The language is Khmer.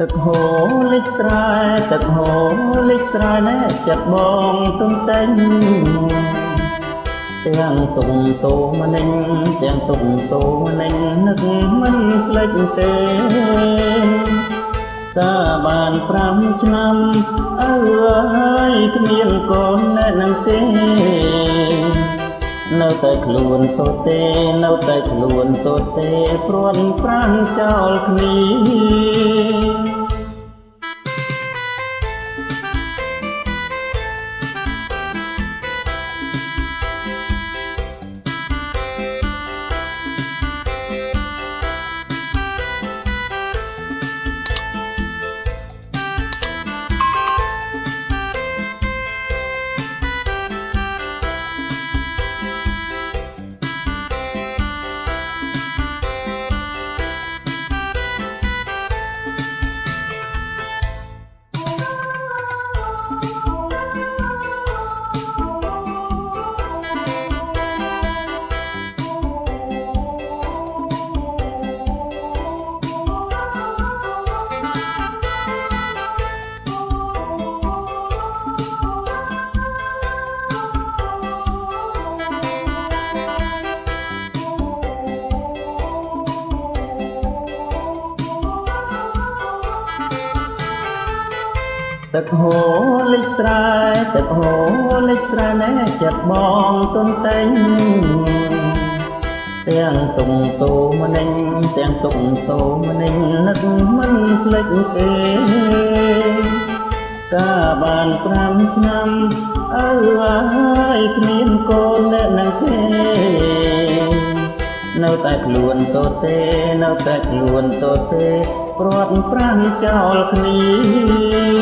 ទឹកហូរលិចស្រែទឹកហូរលិចស្រែណែចិត្តបងទុំតែងទាំងទុំតោមនិញទាំងទុំតោមនិញនឹកមិនភ្លេចទេតាបាន5ឆ្នាំអើយគ្មានកូនណែនឹងទេនៅតែខ្លួនតូចទេនៅតែខ្លួនតូចទេព្រាន់ប្រាំចោលគ្នា ទឹកហូរលិចស្រែទឹកហូរលិចស្រែណែចិត្តបងទុនតែងទាំងទុំតោមនិញទាំងទុំតោមនិញនឹកមិនភ្លេចទេកាបាន5ឆ្នាំអើហើយគ្មានកូនអ្នកនឹងទេនៅតែខ្លួនតូចទេនៅតែខ្លួនតូចទេព្រាត់ប្រាំចោលគ្នា